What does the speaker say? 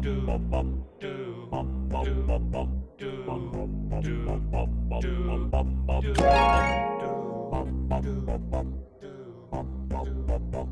bum bum bum bum